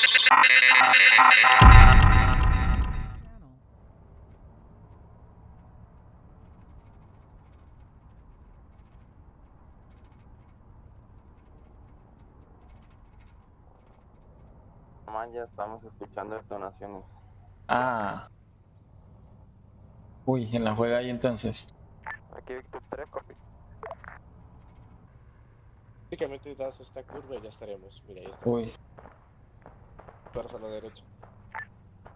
Man, ya estamos escuchando detonaciones. Ah. Uy, en la juega ahí entonces. Aquí Víctor 3, copy. Prácticamente das esta curva y ya estaremos. Mira, ahí está. Uy. Fuerza a la derecha.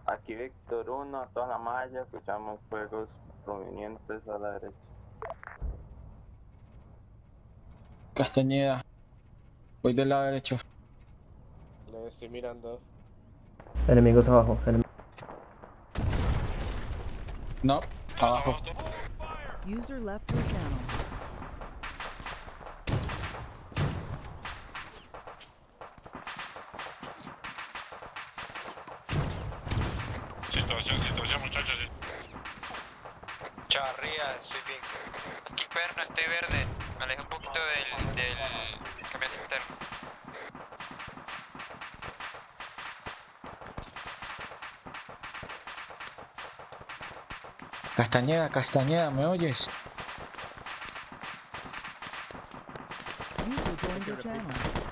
Aquí Víctor 1, a toda la malla, escuchamos fuegos provenientes a la derecha. Castañeda. Voy del lado derecho. Le estoy mirando. Enemigos abajo. enem- No, abajo. User left your channel. Situación, situación, muchachos. Charría, estoy bien. Aquí perno, estoy verde. Me alejé un poquito del, del camión interno. Castañeda, Castañeda, ¿me oyes? User joined your channel.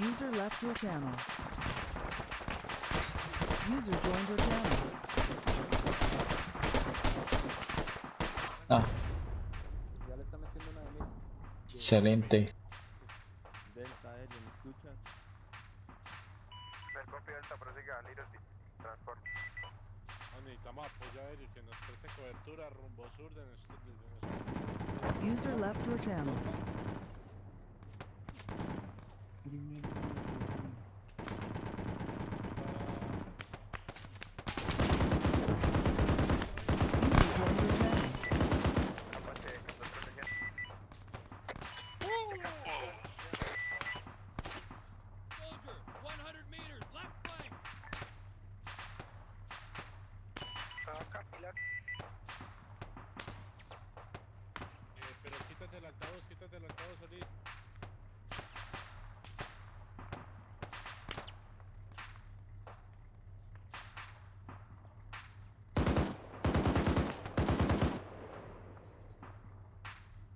User left your channel. User joined your channel. Ah. Excelente. Necesitamos apoyo aéreo que nos preste cobertura rumbo sur de nuestro, de nuestro User left your channel. User joined your channel. Eh, pero quítate el altavoz, quítate el altavoz, Solís.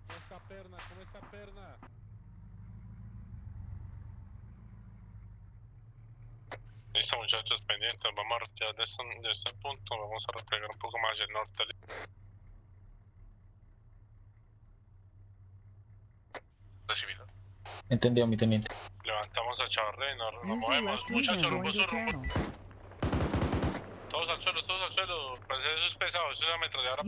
¿Cómo está perna? ¿Cómo está perna? Listo muchachos, pendientes, vamos a retirar de este, de este punto, vamos a replegar un poco más hacia el norte. Recibido. Entendido, mi teniente. Levantamos a Chavarre y nos, nos User movemos. Muchachos, rumbo joined your sur, rumbo channel. Todos al suelo, todos al suelo. Pues eso es pesado, eso es una ametralladora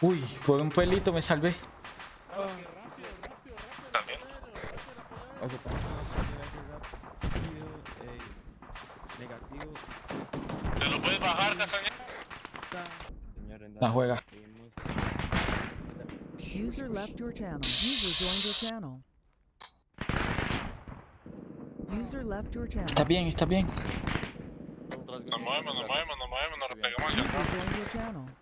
Uy, por un pelito me salvé. También. ¿Te lo puedes bajar, Castañeda? La juega. User left your channel. User joined your channel. User left your channel. Está bien, está bien. Nos movemos, nos movemos, nos movemos, nos repegamos hacia